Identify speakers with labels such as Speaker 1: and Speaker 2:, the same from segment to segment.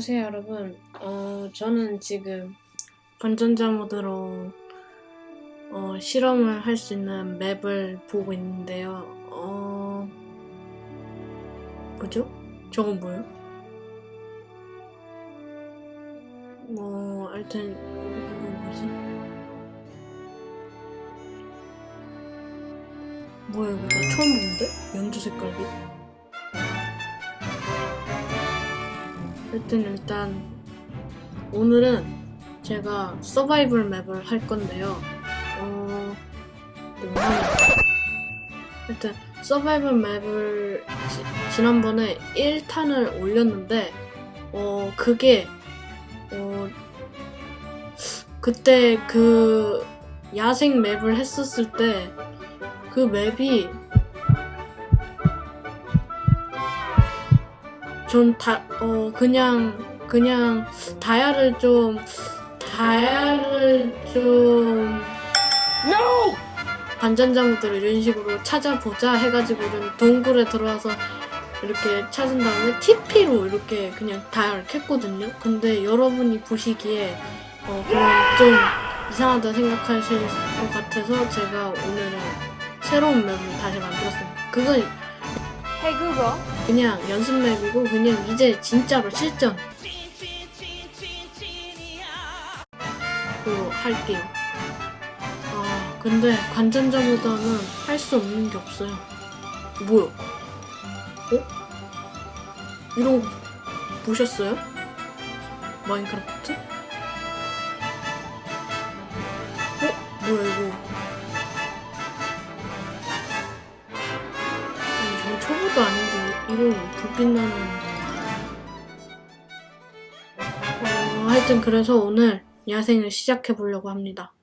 Speaker 1: 안녕하세요 여러분 어 저는 지금 건전자 모드로 어, 실험을 할 수 있는 맵을 보고 있는데요 어 뭐죠? 저건 뭐예요? 뭐 하여튼 이거 뭐지? 뭐야 이거 나 처음 보는데? 연두 색깔이 하여튼 일단 오늘은 제가 서바이벌 맵을 할 건데요. 어... 하여튼 서바이벌 맵을 지, 지난번에 1탄을 올렸는데 어 그게 어 그때 그 야생 맵을 했었을 때 그 맵이 전 다, 어, 그냥, 그냥, 다야를 좀, 다야를 좀,
Speaker 2: No!
Speaker 1: 반전자모드를 이런 식으로 찾아보자 해가지고 좀 동굴에 들어와서 이렇게 찾은 다음에 TP로 이렇게 그냥 다야를 캤거든요. 근데 여러분이 보시기에, 어, 그냥 좀 이상하다 생각하실 것 같아서 제가 오늘은 새로운 맵을 다시 만들었습니다. 그건
Speaker 2: Google,
Speaker 1: 그냥 연습 맵이고 그냥 이제 진짜로 실전 로 할게요. 아 근데 관전자보다는 할 수 없는 게 없어요. 뭐야? 어? 이런 거 보셨어요? 마인크래프트? 어? 뭐야 이거? 아닌데 이런 불빛 나는 어, 하여튼 그래서 오늘 야생을 시작해 보려고 합니다.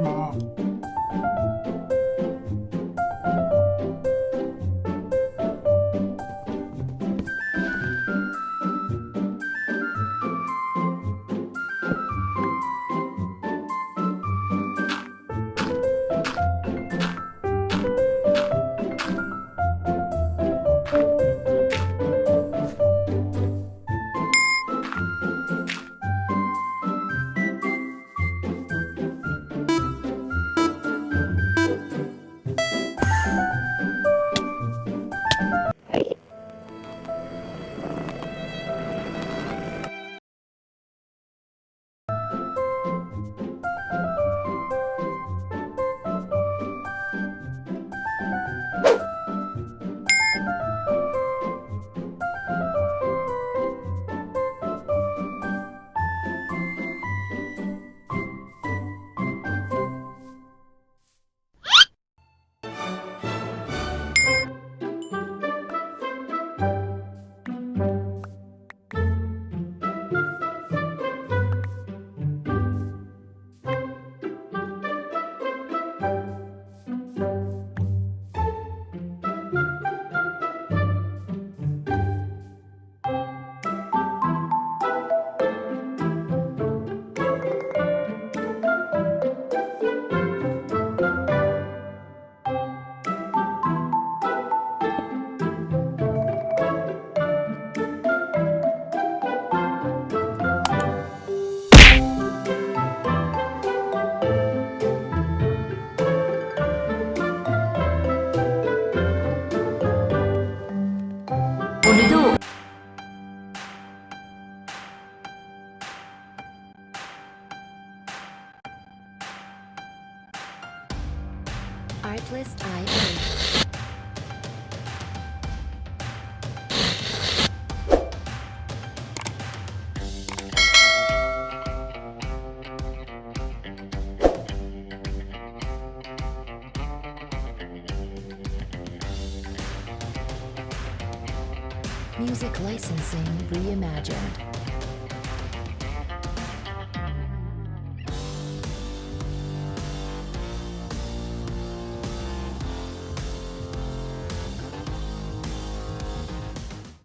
Speaker 3: 하
Speaker 4: Artlist IA. Music licensing reimagined.